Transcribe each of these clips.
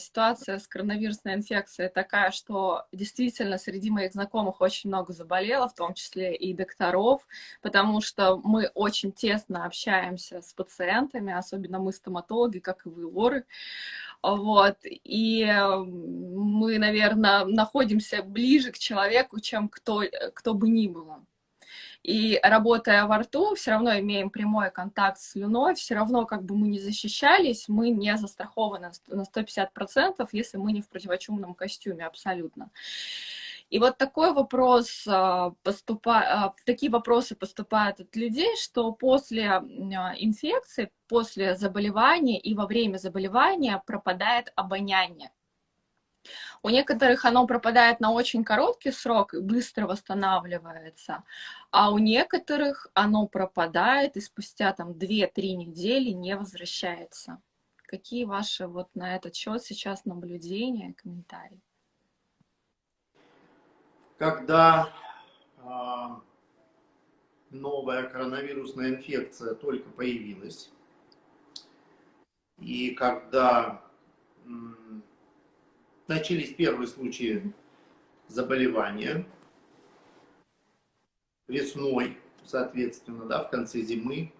ситуация с коронавирусной инфекцией такая, что действительно среди моих знакомых очень много заболело, в том числе и докторов, потому что мы очень тесно общаемся с пациентами, особенно мы стоматологи, как и вы, лоры. Вот, и мы, наверное, находимся ближе к человеку, чем кто, кто бы ни было. И работая во рту, все равно имеем прямой контакт с слюной, все равно как бы мы не защищались, мы не застрахованы на 150%, если мы не в противочумном костюме абсолютно. И вот такой вопрос, а, поступа... А, такие вопросы поступают от людей, что после а, инфекции, после заболевания и во время заболевания пропадает обоняние. У некоторых оно пропадает на очень короткий срок и быстро восстанавливается, а у некоторых оно пропадает и спустя там 2-3 недели не возвращается. Какие ваши вот на этот счет сейчас наблюдения, комментарии? Когда э, новая коронавирусная инфекция только появилась, и когда начались первые случаи заболевания весной, соответственно, да, в конце зимы.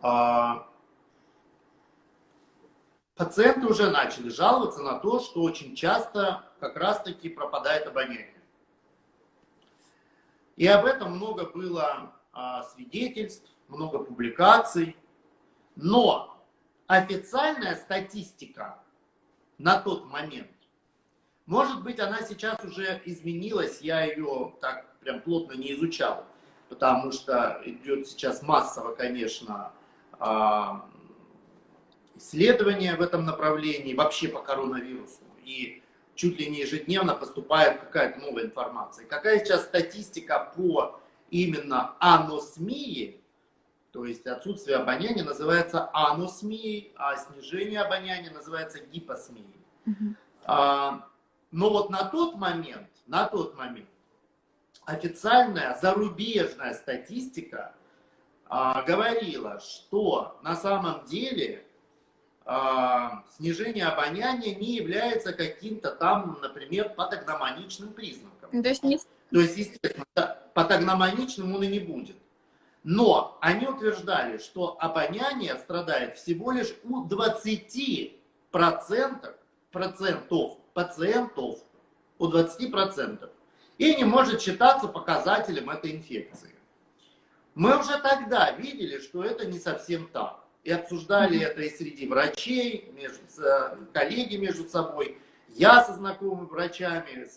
А, пациенты уже начали жаловаться на то, что очень часто как раз-таки пропадает обоняние. И об этом много было а, свидетельств, много публикаций. Но официальная статистика на тот момент. Может быть, она сейчас уже изменилась, я ее так прям плотно не изучал, потому что идет сейчас массово, конечно, а, исследования в этом направлении, вообще по коронавирусу. И чуть ли не ежедневно поступает какая-то новая информация. Какая сейчас статистика по именно аносмии, то есть отсутствие обоняния называется аносмией, а снижение обоняния называется гипосмией. Угу. А, но вот на тот момент, на тот момент официальная зарубежная статистика а, говорила, что на самом деле а, снижение обоняния не является каким-то там, например, патогномоничным признаком. То есть, не... То есть естественно, патогномоничным он и не будет. Но они утверждали, что обоняние страдает всего лишь у 20% процентов пациентов, у 20%, и не может считаться показателем этой инфекции. Мы уже тогда видели, что это не совсем так. И обсуждали это и среди врачей, между, коллеги между собой. Я со знакомыми врачами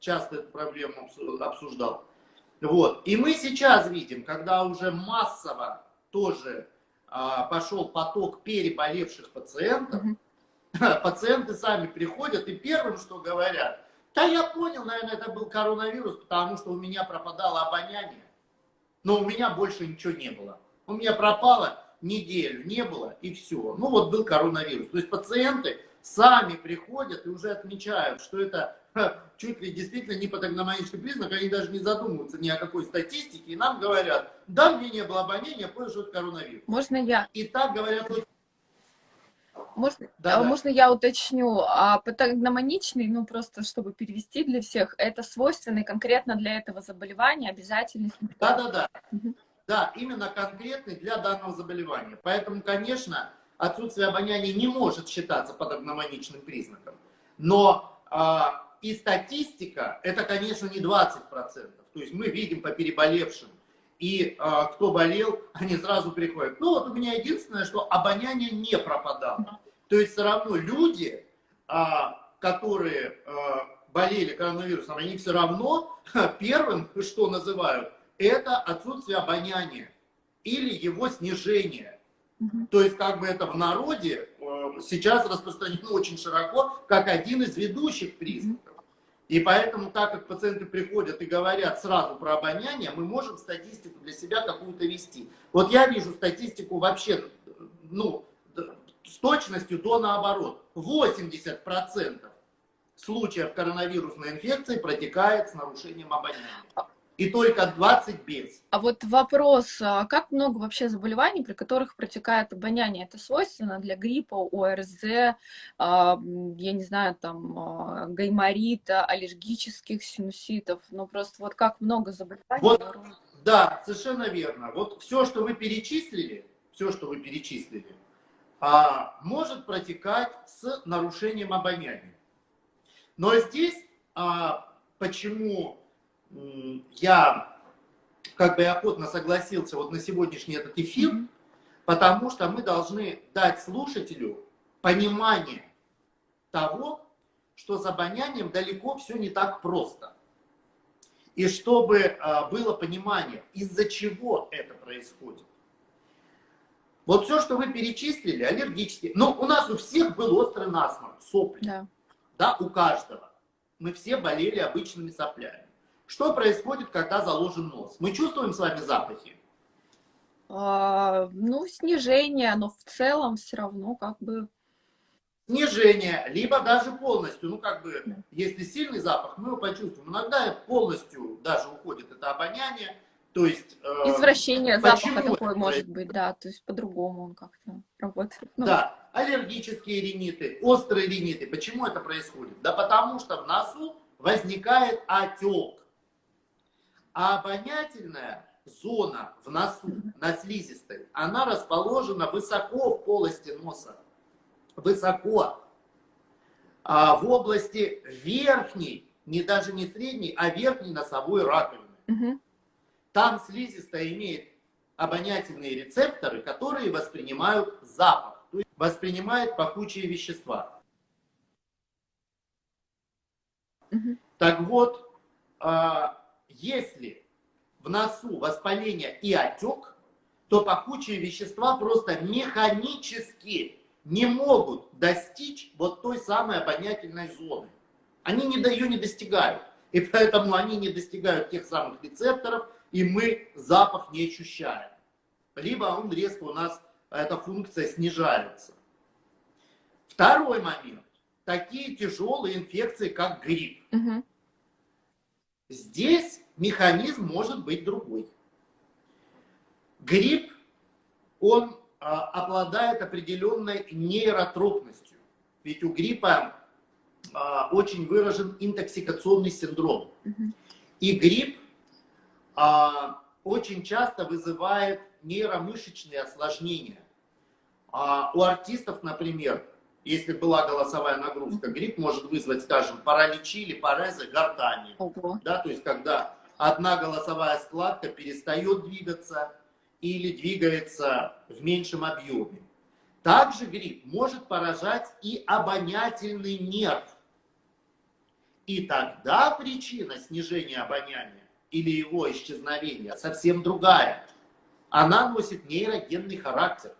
часто эту проблему обсуждал. Вот. И мы сейчас видим, когда уже массово тоже а, пошел поток переболевших пациентов, пациенты сами приходят и первым, что говорят, да я понял, наверное, это был коронавирус, потому что у меня пропадало обоняние, но у меня больше ничего не было. У меня пропало неделю, не было и все. Ну вот был коронавирус. То есть пациенты сами приходят и уже отмечают, что это чуть ли действительно не патогномонический признак, они даже не задумываются ни о какой статистике, и нам говорят, да, мне не было обоняния, понял, что это коронавирус. Можно я? И так говорят можно, да, а, можно я уточню? А патогномоничный, ну просто чтобы перевести для всех, это свойственный конкретно для этого заболевания обязательный симптом? Да, да, да. Угу. Да, именно конкретный для данного заболевания. Поэтому, конечно, отсутствие обоняния не может считаться патогномоничным признаком. Но а, и статистика, это, конечно, не 20%. То есть мы видим по переболевшим. И а, кто болел, они сразу приходят. Ну вот у меня единственное, что обоняние не пропадало. То есть все равно люди, а, которые а, болели коронавирусом, они все равно первым, что называют, это отсутствие обоняния или его снижение. То есть как бы это в народе э, сейчас распространено очень широко, как один из ведущих признаков. И поэтому, так как пациенты приходят и говорят сразу про обоняние, мы можем статистику для себя какую-то вести. Вот я вижу статистику вообще, ну, с точностью до наоборот. 80% случаев коронавирусной инфекции протекает с нарушением обоняния. И только 20 без. А вот вопрос, а как много вообще заболеваний, при которых протекает обоняние? Это свойственно для гриппа, ОРЗ, а, я не знаю, там, а, гайморита, аллергических синуситов, ну просто вот как много заболеваний? Вот, да, совершенно верно. Вот все, что вы перечислили, все, что вы перечислили, может протекать с нарушением обоняния. Но здесь почему я как бы охотно согласился вот на сегодняшний этот эфир, потому что мы должны дать слушателю понимание того, что с обонянием далеко все не так просто. И чтобы а, было понимание, из-за чего это происходит. Вот все, что вы перечислили, аллергические. Но у нас у всех был острый насморк, сопли. Да. да, у каждого. Мы все болели обычными соплями. Что происходит, когда заложен нос? Мы чувствуем с вами запахи? А, ну, снижение, но в целом все равно как бы... Снижение, либо даже полностью, ну как бы, да. если сильный запах, мы его почувствуем. Иногда полностью даже уходит это обоняние, то есть... Э, Извращение запаха такое может быть, да, то есть по-другому он как-то работает. Ну, да, аллергические риниты, острые риниты. Почему это происходит? Да потому что в носу возникает отек. А обонятельная зона в носу, на слизистой, она расположена высоко в полости носа. Высоко. А в области верхней, не даже не средней, а верхней носовой раковины. Угу. Там слизистая имеет обонятельные рецепторы, которые воспринимают запах, то есть воспринимают пахучие вещества. Угу. Так вот, а, если в носу воспаление и отек, то пахучие вещества просто механически не могут достичь вот той самой обонятельной зоны. Они не, ее не достигают. И поэтому они не достигают тех самых рецепторов, и мы запах не ощущаем. Либо он резко у нас, эта функция снижается. Второй момент. Такие тяжелые инфекции, как грипп. Угу. Здесь механизм может быть другой. Грипп, он а, обладает определенной нейротропностью. Ведь у гриппа а, очень выражен интоксикационный синдром. И грипп а, очень часто вызывает нейромышечные осложнения. У артистов, например, если была голосовая нагрузка, грипп может вызвать, скажем, параличи или парезы гортани. Ого. Да, то есть, когда одна голосовая складка перестает двигаться или двигается в меньшем объеме. Также грипп может поражать и обонятельный нерв. И тогда причина снижения обоняния или его исчезновения совсем другая. Она носит нейрогенный характер.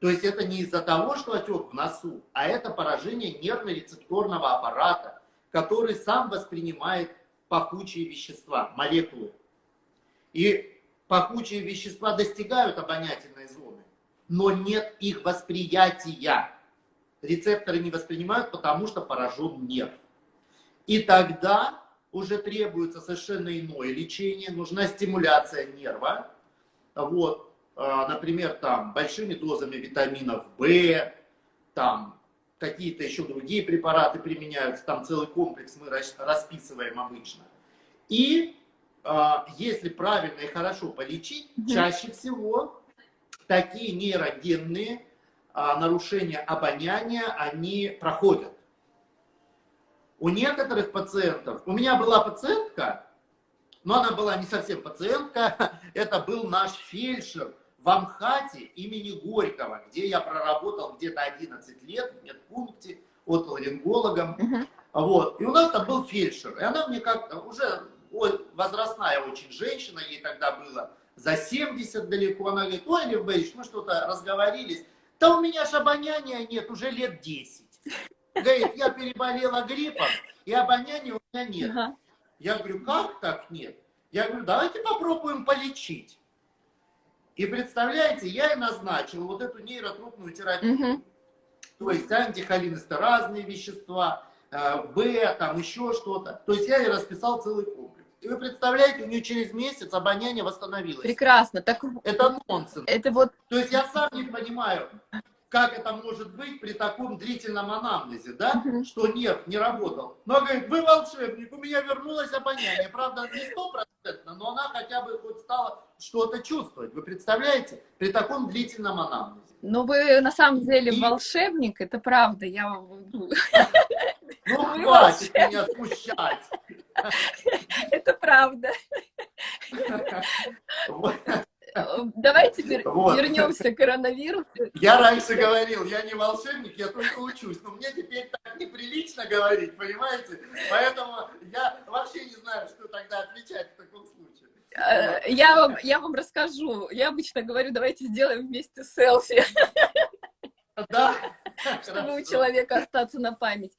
То есть это не из-за того, что отек в носу, а это поражение нервно-рецепторного аппарата, который сам воспринимает пахучие вещества, молекулы. И пахучие вещества достигают обонятельной зоны, но нет их восприятия. Рецепторы не воспринимают, потому что поражен нерв. И тогда уже требуется совершенно иное лечение, нужна стимуляция нерва. Вот, а, например, там, большими дозами витаминов В, там, какие-то еще другие препараты применяются, там целый комплекс мы расписываем обычно. И а, если правильно и хорошо полечить, угу. чаще всего такие нейрогенные а, нарушения обоняния, они проходят. У некоторых пациентов, у меня была пациентка, но она была не совсем пациентка, это был наш фельдшер, в Амхате имени Горького, где я проработал где-то 11 лет в медпункте отоларингологом. Uh-huh. Вот. И у нас там был фельдшер. И она мне как-то уже возрастная очень женщина, ей тогда было за 70 далеко. Она говорит, ой, Лев Борисович, мы что-то разговорились. Да у меня ж обоняния нет уже лет 10. Говорит, я переболела гриппом, и обоняния у меня нет. Uh-huh. Я говорю, как так нет? Я говорю, давайте попробуем полечить. И представляете, я и назначил вот эту нейротропную терапию. Угу. То есть антихолинестеразные вещества, Б, э, там еще что-то. То есть я и расписал целый комплекс. И вы представляете, у нее через месяц обоняние восстановилось. Прекрасно. Так... Это нонсенс. Это вот... То есть я сам не понимаю, как это может быть при таком длительном анамнезе, да, что нерв не работал. Но говорит, вы волшебник, у меня вернулось обоняние. Правда, не стопроцентно, но она хотя бы хоть стала что-то чувствовать. Вы представляете? При таком длительном анамнезе. Ну, вы на самом деле И... волшебник, это правда. Я... Ну, ну хватит меня смущать. Это правда. Давайте вот. вернемся к коронавирусу. Я раньше говорил, я не волшебник, я только учусь. Но мне теперь так неприлично говорить, понимаете? Поэтому я вообще не знаю, что тогда отвечать в таком случае. Э, я вам, я вам расскажу. Я обычно говорю, давайте сделаем вместе селфи. Да. Чтобы у человека остаться на память.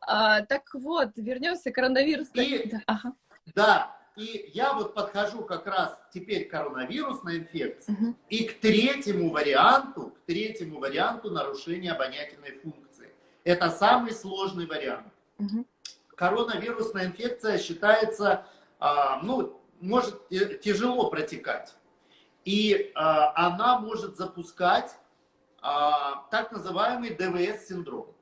А, так вот, вернемся к коронавирусу. И, ага. Да, и я вот подхожу как раз теперь к коронавирусной инфекции угу. и к третьему варианту, к третьему варианту нарушения обонятельной функции. Это самый сложный вариант. Угу. Коронавирусная инфекция считается, а, ну, может тяжело протекать. И а, она может запускать а, так называемый ДВС-синдром.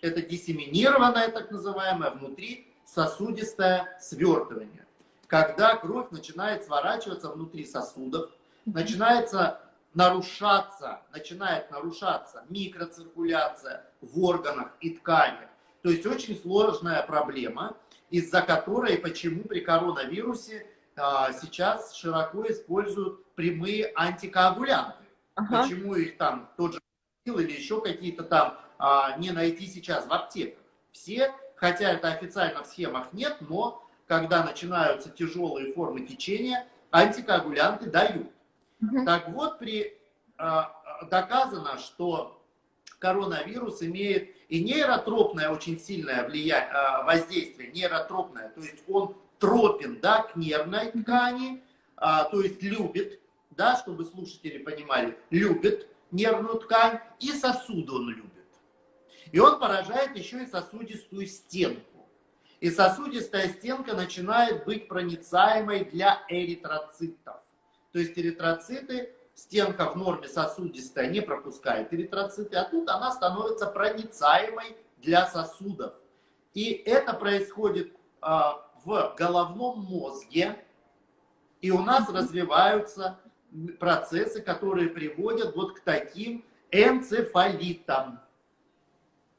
Это диссеминированное так называемое внутри сосудистое свертывание когда кровь начинает сворачиваться внутри сосудов, начинается нарушаться, начинает нарушаться микроциркуляция в органах и тканях. То есть очень сложная проблема, из-за которой, почему при коронавирусе а, сейчас широко используют прямые антикоагулянты. Ага. Почему их там тот же или еще какие-то там а, не найти сейчас в аптеках. Все, хотя это официально в схемах нет, но когда начинаются тяжелые формы течения, антикоагулянты дают. Угу. Так вот, при, а, доказано, что коронавирус имеет и нейротропное очень сильное влияние, а, воздействие, нейротропное, то есть он тропен да, к нервной ткани, а, то есть любит, да, чтобы слушатели понимали, любит нервную ткань, и сосуды он любит. И он поражает еще и сосудистую стенку и сосудистая стенка начинает быть проницаемой для эритроцитов. То есть эритроциты, стенка в норме сосудистая не пропускает эритроциты, а тут она становится проницаемой для сосудов. И это происходит а, в головном мозге, и у нас развиваются процессы, которые приводят вот к таким энцефалитам.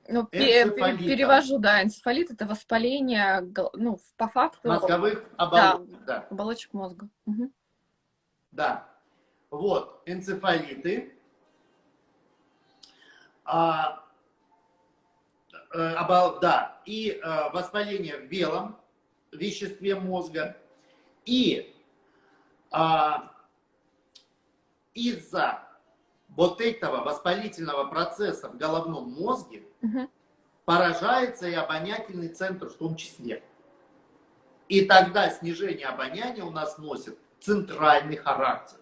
Ну, перевожу, да, энцефалит это воспаление, ну, по факту... Мозговых оболочек. Да, да. оболочек мозга. Угу. Да. Вот, энцефалиты. А, э, обол, да, и а, воспаление в белом веществе мозга. И а, из-за вот этого воспалительного процесса в головном мозге поражается и обонятельный центр в том числе. И тогда снижение обоняния у нас носит центральный характер.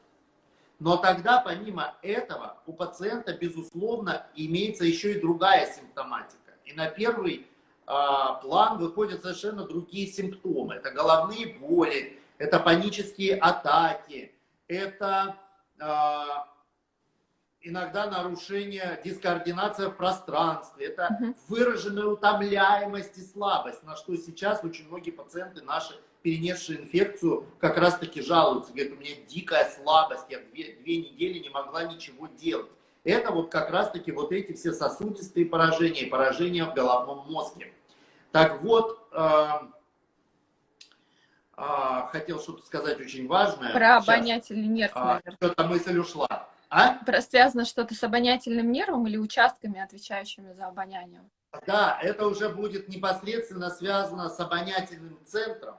Но тогда, помимо этого, у пациента, безусловно, имеется еще и другая симптоматика. И на первый э, план выходят совершенно другие симптомы. Это головные боли, это панические атаки, это э, иногда нарушение, дискоординация в пространстве, это угу. выраженная утомляемость и слабость, на что сейчас очень многие пациенты наши, перенесшие инфекцию, как раз таки жалуются, говорят, у меня дикая слабость, я две, две недели не могла ничего делать. Это вот как раз таки вот эти все сосудистые поражения, поражения в головном мозге. Так вот, э, э, хотел что-то сказать очень важное. Про обонятельный нерв, а, наверное. Что-то мысль ушла. А? Связано что-то с обонятельным нервом или участками, отвечающими за обоняние? Да, это уже будет непосредственно связано с обонятельным центром,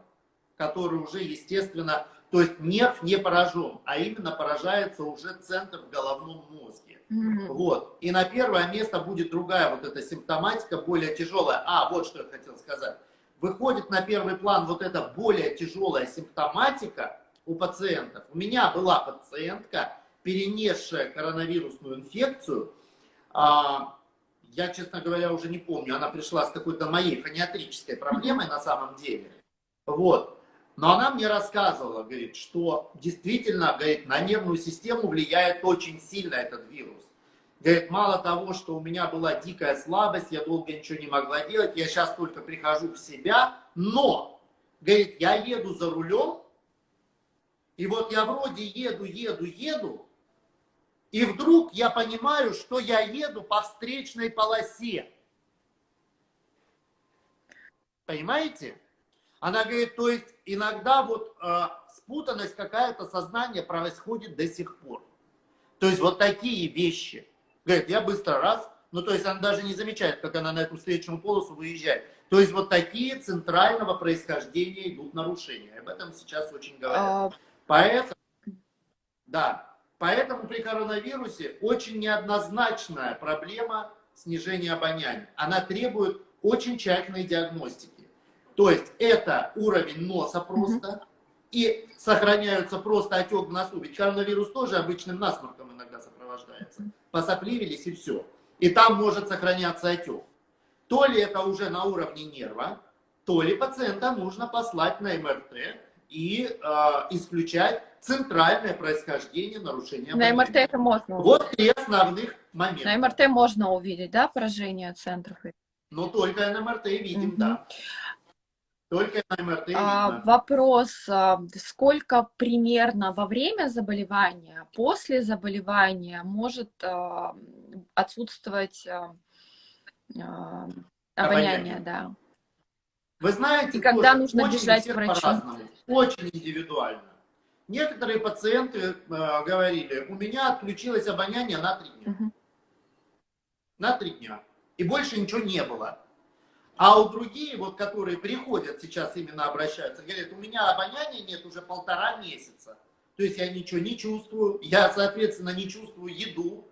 который уже, естественно, то есть нерв не поражен, а именно поражается уже центр в головном мозге. Mm-hmm. Вот. И на первое место будет другая вот эта симптоматика, более тяжелая. А, вот что я хотел сказать. Выходит на первый план вот эта более тяжелая симптоматика у пациентов. У меня была пациентка, перенесшая коронавирусную инфекцию, а, я, честно говоря, уже не помню, она пришла с какой-то моей фониатрической проблемой на самом деле. Вот. Но она мне рассказывала, говорит, что действительно, говорит, на нервную систему влияет очень сильно этот вирус. Говорит, мало того, что у меня была дикая слабость, я долго ничего не могла делать, я сейчас только прихожу в себя, но, говорит, я еду за рулем, и вот я вроде еду, еду, еду, и вдруг я понимаю, что я еду по встречной полосе. Понимаете? Она говорит, то есть иногда вот э, спутанность какая-то сознания происходит до сих пор. То есть вот такие вещи. Говорит, я быстро раз, ну то есть она даже не замечает, как она на эту встречную полосу выезжает. То есть вот такие центрального происхождения идут нарушения. Об этом сейчас очень говорят. А... Поэтому, да, поэтому при коронавирусе очень неоднозначная проблема снижения обоняния. Она требует очень тщательной диагностики. То есть это уровень носа просто, угу. и сохраняются просто отек в носу. Ведь коронавирус тоже обычным насморком иногда сопровождается. Посопливились и все. И там может сохраняться отек. То ли это уже на уровне нерва, то ли пациента нужно послать на МРТ и э, исключать центральное происхождение нарушения На МРТ это можно увидеть. Вот три основных момента. На МРТ можно увидеть, да, поражение центров? Но только на МРТ видим, угу. да. Только на МРТ а, Вопрос, а, сколько примерно во время заболевания, после заболевания может а, отсутствовать а, а, обоняние, да. Вы знаете, И когда нужно бежать к врачу? Очень индивидуально. Некоторые пациенты э, говорили, у меня отключилось обоняние на три дня. Угу. На три дня. И больше ничего не было. А у другие, вот, которые приходят сейчас именно обращаются, говорят, у меня обоняния нет уже полтора месяца. То есть я ничего не чувствую, я, соответственно, не чувствую еду,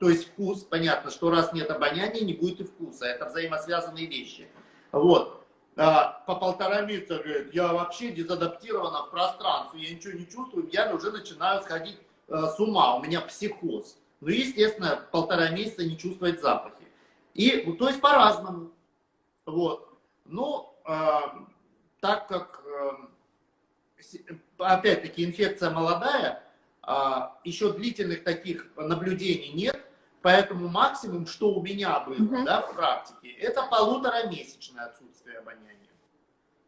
то есть вкус. Понятно, что раз нет обоняния, не будет и вкуса. Это взаимосвязанные вещи. Вот. А, по полтора месяца, говорит, я вообще дезадаптирована в пространстве, я ничего не чувствую, я уже начинаю сходить а, с ума, у меня психоз. Ну, естественно, полтора месяца не чувствовать запахи. И, ну, то есть по-разному. Вот. Но э, так как, опять-таки, инфекция молодая, еще длительных таких наблюдений нет, поэтому максимум, что у меня было угу. да, в практике, это полуторамесячное отсутствие обоняния.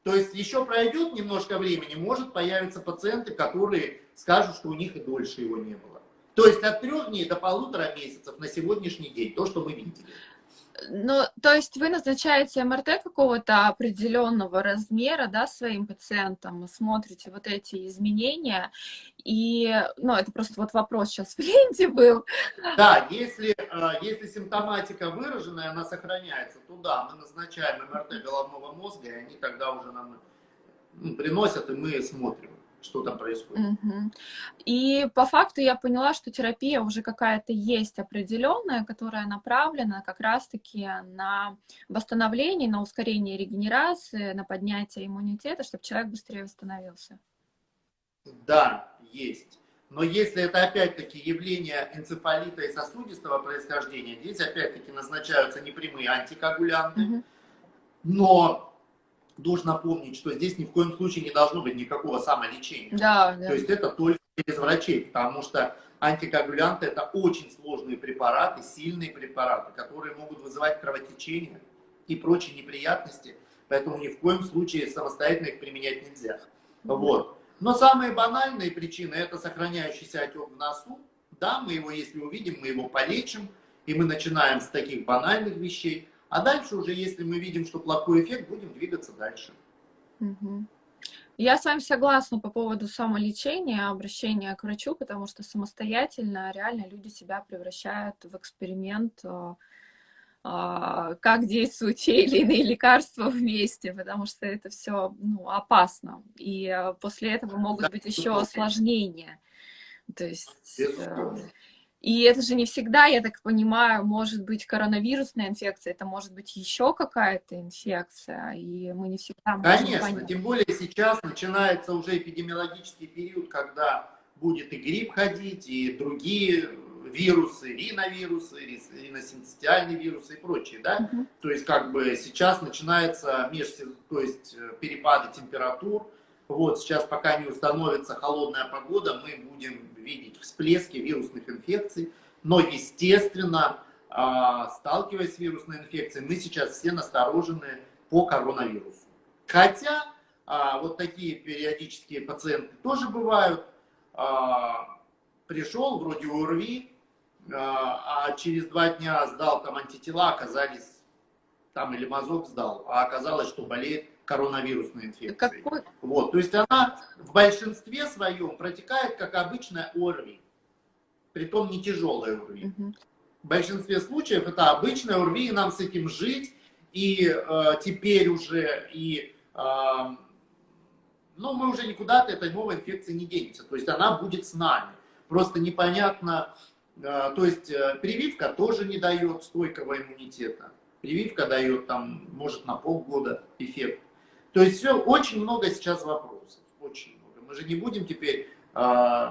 То есть еще пройдет немножко времени, может появиться пациенты, которые скажут, что у них и дольше его не было. То есть от трех дней до полутора месяцев на сегодняшний день, то, что мы видели. Ну, то есть вы назначаете МРТ какого-то определенного размера, да, своим пациентам, смотрите вот эти изменения, и, ну, это просто вот вопрос сейчас в ленте был. Да, если, э, если симптоматика выраженная, она сохраняется, то да, мы назначаем МРТ головного мозга, и они тогда уже нам ну, приносят, и мы смотрим что там происходит. Угу. И по факту я поняла, что терапия уже какая-то есть определенная, которая направлена как раз-таки на восстановление, на ускорение регенерации, на поднятие иммунитета, чтобы человек быстрее восстановился. Да, есть. Но если это опять-таки явление энцефалита и сосудистого происхождения, здесь опять-таки назначаются непрямые антикоагулянты, угу. но должна помнить, что здесь ни в коем случае не должно быть никакого самолечения. Да, да. То есть это только без врачей, потому что антикоагулянты это очень сложные препараты, сильные препараты, которые могут вызывать кровотечение и прочие неприятности, поэтому ни в коем случае самостоятельно их применять нельзя. Вот. Но самые банальные причины это сохраняющийся отек в носу. Да, мы его, если увидим, мы его полечим, и мы начинаем с таких банальных вещей. А дальше уже, если мы видим, что плохой эффект, будем двигаться дальше. Угу. Я с вами согласна по поводу самолечения, обращения к врачу, потому что самостоятельно реально люди себя превращают в эксперимент, э, э, как действуют те или иные лекарства вместе, потому что это все ну, опасно. И э, после этого могут быть еще осложнения. То есть... И это же не всегда, я так понимаю, может быть коронавирусная инфекция, это может быть еще какая-то инфекция, и мы не всегда можем Конечно, понять. тем более сейчас начинается уже эпидемиологический период, когда будет и грипп ходить, и другие вирусы, риновирусы, риносинцитиальные вирусы и прочие, да? Угу. То есть как бы сейчас начинается меж, то есть э, перепады температур, Вот сейчас, пока не установится холодная погода, мы будем видеть всплески вирусных инфекций. Но, естественно, а, сталкиваясь с вирусной инфекцией, мы сейчас все насторожены по коронавирусу. Хотя а, вот такие периодические пациенты тоже бывают. А, пришел, вроде ОРВИ, а через два дня сдал там антитела, оказались там или мазок сдал, а оказалось, что болеет коронавирусной инфекцией. Какой? Вот, то есть она в большинстве своем протекает как обычная ОРВИ, притом не тяжелая ОРВИ. Угу. В большинстве случаев это обычная ОРВИ, и нам с этим жить, и э, теперь уже, и, э, ну, мы уже никуда от этой новой инфекции не денемся, то есть она будет с нами. Просто непонятно, э, то есть э, прививка тоже не дает стойкого иммунитета. Прививка дает там, может, на полгода эффект. То есть все, очень много сейчас вопросов, очень много. Мы же не будем теперь э,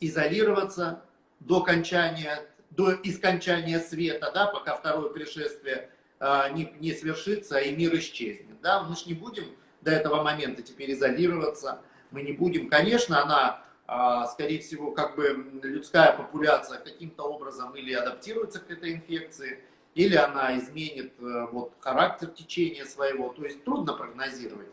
изолироваться до окончания, до искончания света, да, пока второе пришествие э, не, не свершится и мир исчезнет. Да? Мы же не будем до этого момента теперь изолироваться, мы не будем. Конечно, она, э, скорее всего, как бы людская популяция каким-то образом или адаптируется к этой инфекции, или она изменит э, вот, характер течения своего. То есть трудно прогнозировать.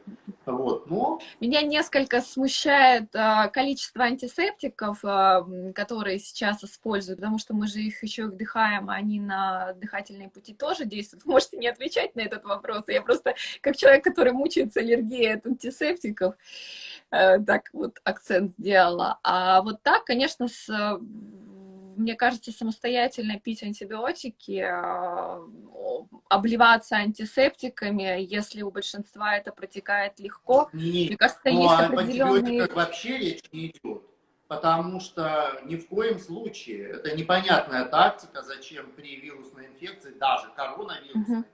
Вот, но... Меня несколько смущает а, количество антисептиков, а, которые сейчас используют, потому что мы же их еще вдыхаем, а они на дыхательные пути тоже действуют. Вы можете не отвечать на этот вопрос. Я просто, как человек, который мучается аллергией от антисептиков, а, так вот акцент сделала. А вот так, конечно, с мне кажется, самостоятельно пить антибиотики, а, обливаться антисептиками, если у большинства это протекает легко. Нет, мне кажется, ну, есть а определенные... вообще речь не идет, потому что ни в коем случае, это непонятная тактика, зачем при вирусной инфекции, даже коронавирусной, угу.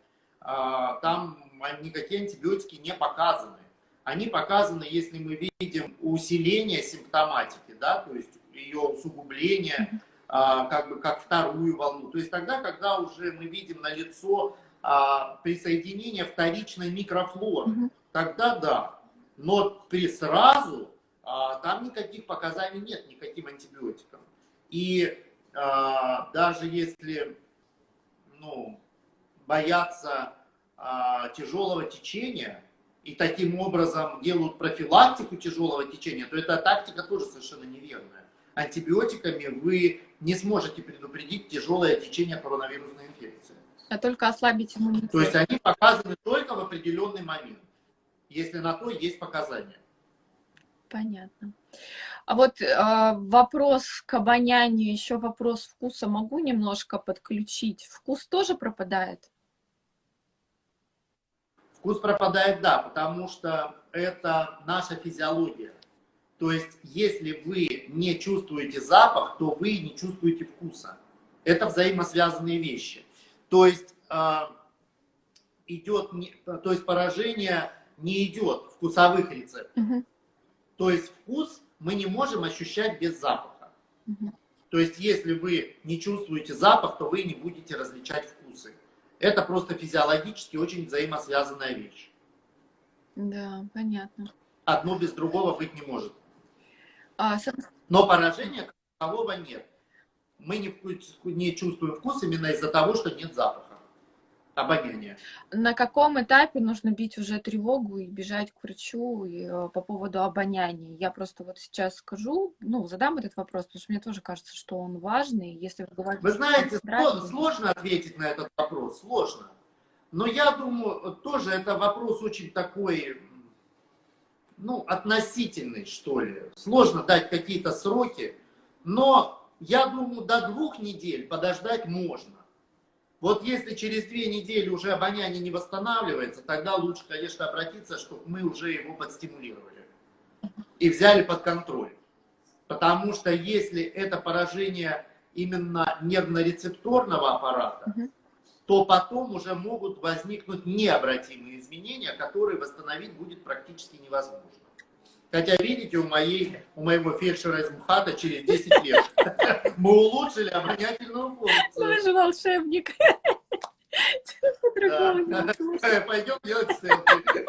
там никакие антибиотики не показаны. Они показаны, если мы видим усиление симптоматики, да, то есть ее усугубление, как бы как вторую волну. То есть тогда, когда уже мы видим на лицо а, присоединение вторичной микрофлоры, угу. тогда да. Но при сразу а, там никаких показаний нет никаким антибиотикам. И а, даже если ну, боятся а, тяжелого течения и таким образом делают профилактику тяжелого течения, то эта тактика тоже совершенно неверная. Антибиотиками вы не сможете предупредить тяжелое течение коронавирусной инфекции. А только ослабить иммунитет. То есть они показаны только в определенный момент, если на то есть показания. Понятно. А вот э, вопрос к обонянию, еще вопрос вкуса могу немножко подключить. Вкус тоже пропадает? Вкус пропадает, да, потому что это наша физиология. То есть, если вы не чувствуете запах, то вы не чувствуете вкуса. Это взаимосвязанные вещи. То есть, э, идет, то есть поражение не идет вкусовых рецепторов. Угу. То есть вкус мы не можем ощущать без запаха. Угу. То есть, если вы не чувствуете запах, то вы не будете различать вкусы. Это просто физиологически очень взаимосвязанная вещь. Да, понятно. Одно без другого быть не может. А, Но поражения такового нет. Мы не, не чувствуем вкус именно из-за того, что нет запаха, обоняния. На каком этапе нужно бить уже тревогу и бежать к врачу и, э, по поводу обоняния? Я просто вот сейчас скажу, ну, задам этот вопрос, потому что мне тоже кажется, что он важный. Если вы Вы знаете, здравия, сложно ответить на этот вопрос, сложно. Но я думаю, тоже это вопрос очень такой ну, относительный, что ли. Сложно дать какие-то сроки, но я думаю, до двух недель подождать можно. Вот если через две недели уже обоняние не восстанавливается, тогда лучше, конечно, обратиться, чтобы мы уже его подстимулировали и взяли под контроль. Потому что если это поражение именно нервно-рецепторного аппарата, то потом уже могут возникнуть необратимые изменения, которые восстановить будет практически невозможно. Хотя, видите, у, моей, у моего фельдшера из МХАТа через 10 лет мы улучшили обонятельную функцию. Вы же волшебник. Пойдем делать селфи.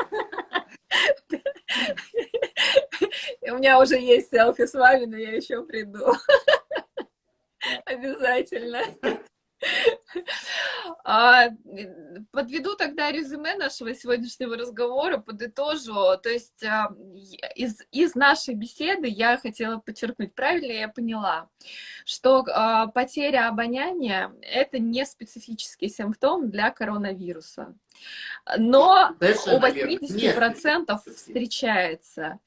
меня уже есть селфи с вами, но я еще приду. Обязательно. А, подведу тогда резюме нашего сегодняшнего разговора, подытожу. То есть а, из, из нашей беседы я хотела подчеркнуть, правильно я поняла, что а, потеря обоняния — это не специфический симптом для коронавируса. Но Совершенно у 80% встречается.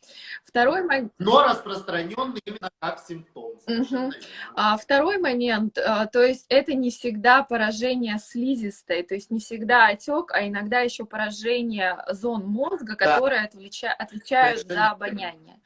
Второй момент... Но распространенный именно как симптом. Угу. А, второй момент, а, то есть это не всегда поражение слизистой, то есть не всегда отек, а иногда еще поражение зон мозга, которые да. отвлеча... отвечают Совершенно за обоняние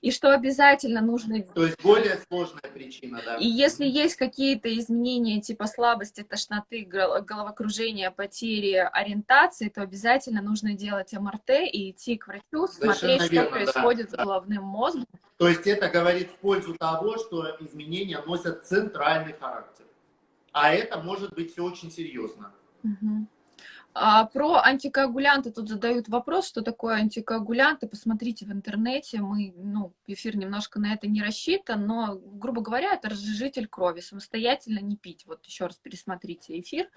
и что обязательно нужно... То есть более сложная причина, да. И если есть какие-то изменения типа слабости, тошноты, головокружения, потери ориентации, то обязательно нужно делать МРТ и идти к врачу, смотреть, верно, что происходит да, с головным мозгом. То есть это говорит в пользу того, что изменения носят центральный характер. А это может быть все очень серьезно. Угу. А про антикоагулянты тут задают вопрос, что такое антикоагулянты. Посмотрите в интернете, мы, ну, эфир немножко на это не рассчитан, но, грубо говоря, это разжижитель крови. Самостоятельно не пить. Вот еще раз пересмотрите эфир.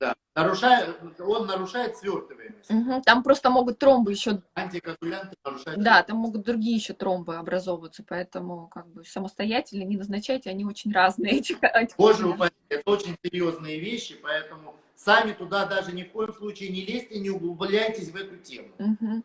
Да, нарушает, он нарушает свертываемость. Угу, там просто могут тромбы еще... Антикоагулянты нарушают... Да, там могут другие еще тромбы образовываться, поэтому как бы самостоятельно не назначайте, они очень разные. Эти Боже упаси, это очень серьезные вещи, поэтому сами туда даже ни в коем случае не лезьте, не углубляйтесь в эту тему. Угу.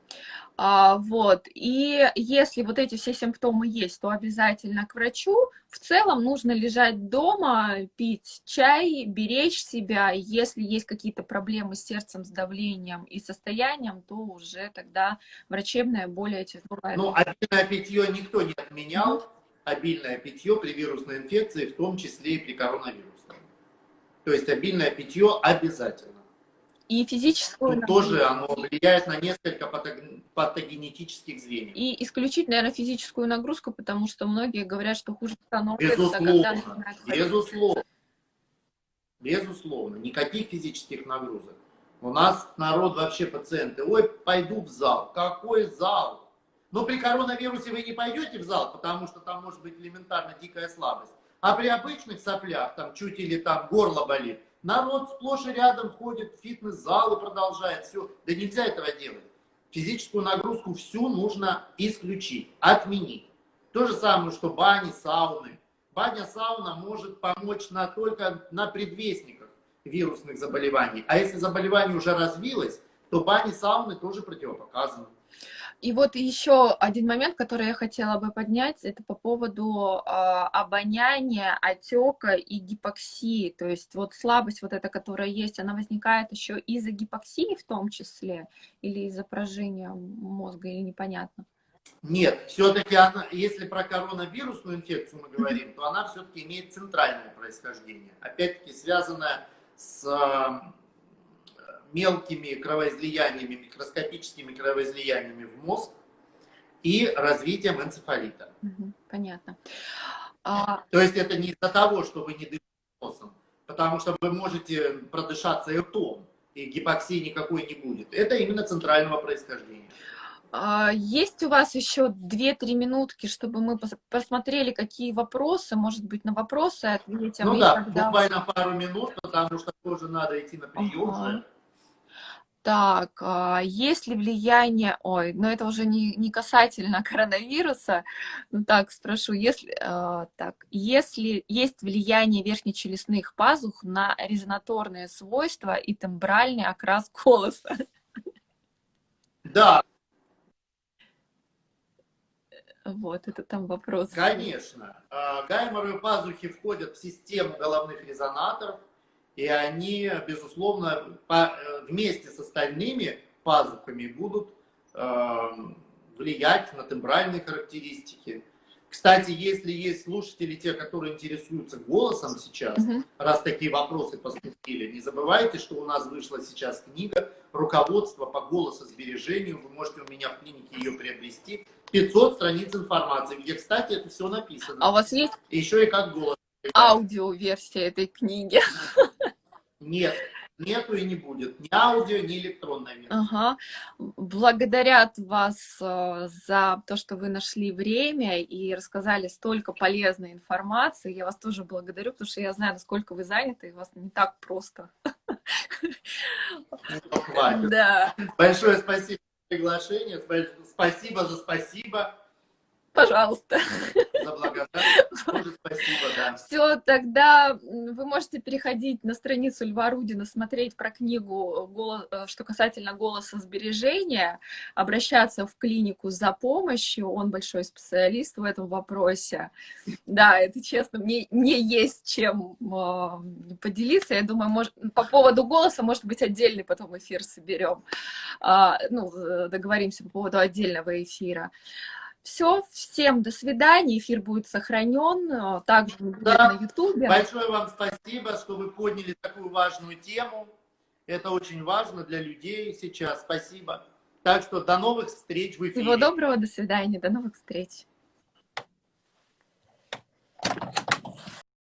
А, вот, и если вот эти все симптомы есть, то обязательно к врачу. В целом нужно лежать дома, пить чай, беречь себя. Если есть какие-то проблемы с сердцем, с давлением и состоянием, то уже тогда врачебная более тяжелая. Ну, обильное питье никто не отменял. Обильное питье при вирусной инфекции, в том числе и при коронавирусе. То есть обильное питье обязательно. И физическую Тут тоже оно влияет на несколько патогенетических звеньев. И исключить, наверное, физическую нагрузку, потому что многие говорят, что хуже становится, Безусловно. когда Безусловно. Безусловно. Никаких физических нагрузок. У нас народ вообще пациенты. Ой, пойду в зал. Какой зал? Но при коронавирусе вы не пойдете в зал, потому что там может быть элементарно дикая слабость. А при обычных соплях, там чуть или там горло болит, народ сплошь и рядом ходит в фитнес-зал и продолжает все. Да нельзя этого делать. Физическую нагрузку всю нужно исключить, отменить. То же самое, что бани, сауны. Баня, сауна может помочь на, только на предвестниках вирусных заболеваний. А если заболевание уже развилось, то бани, сауны тоже противопоказаны. И вот еще один момент, который я хотела бы поднять, это по поводу э, обоняния, отека и гипоксии. То есть вот слабость вот эта, которая есть, она возникает еще из-за гипоксии в том числе, или из-за поражения мозга, или непонятно? Нет, все-таки она, если про коронавирусную инфекцию мы говорим, то она все-таки имеет центральное происхождение. Опять-таки связанное с мелкими кровоизлияниями, микроскопическими кровоизлияниями в мозг и развитием энцефалита. Понятно. А... То есть это не из-за того, что вы не дышите носом, потому что вы можете продышаться ртом, и гипоксии никакой не будет. Это именно центрального происхождения. А, есть у вас еще 2-3 минутки, чтобы мы посмотрели, какие вопросы, может быть, на вопросы ответим? Ну да, тогда... буквально пару минут, потому что тоже надо идти на прием. Ага. Так, а, есть ли влияние, ой, но это уже не, не касательно коронавируса, ну так, спрошу, если, э, так, если есть влияние верхнечелюстных пазух на резонаторные свойства и тембральный окрас голоса? Да. Вот, это там вопрос. Конечно. Гайморовые пазухи входят в систему головных резонаторов, и они, безусловно, по, э, вместе с остальными пазухами будут э, влиять на тембральные характеристики. Кстати, если есть слушатели, те, которые интересуются голосом сейчас, mm -hmm. раз такие вопросы поступили, не забывайте, что у нас вышла сейчас книга «Руководство по голососбережению». Вы можете у меня в клинике ее приобрести. 500 страниц информации, где, кстати, это все написано. А у вас есть? Еще и как голос. Аудиоверсия этой книги. Нет, нету и не будет. Ни аудио, ни электронной версии. Ага. Благодарят вас э, за то, что вы нашли время и рассказали столько полезной информации. Я вас тоже благодарю, потому что я знаю, насколько вы заняты, и у вас не так просто. Ну. Да. Большое спасибо за приглашение, спасибо за спасибо. Пожалуйста. Все, тогда вы можете переходить на страницу Льва Рудина, смотреть про книгу, э, что касательно голоса сбережения, обращаться в клинику за помощью, он большой специалист в этом вопросе. Да, это честно, мне не есть чем э, поделиться. Я думаю, может, по поводу голоса, может быть, отдельный потом эфир соберем. А, ну, э, договоримся по поводу отдельного эфира. Все, всем до свидания, эфир будет сохранен, э, также да. на ютубе. Большое вам спасибо, что вы подняли такую важную тему. Это очень важно для людей сейчас. Спасибо. Так что до новых встреч в эфире. Всего доброго, до свидания, до новых встреч.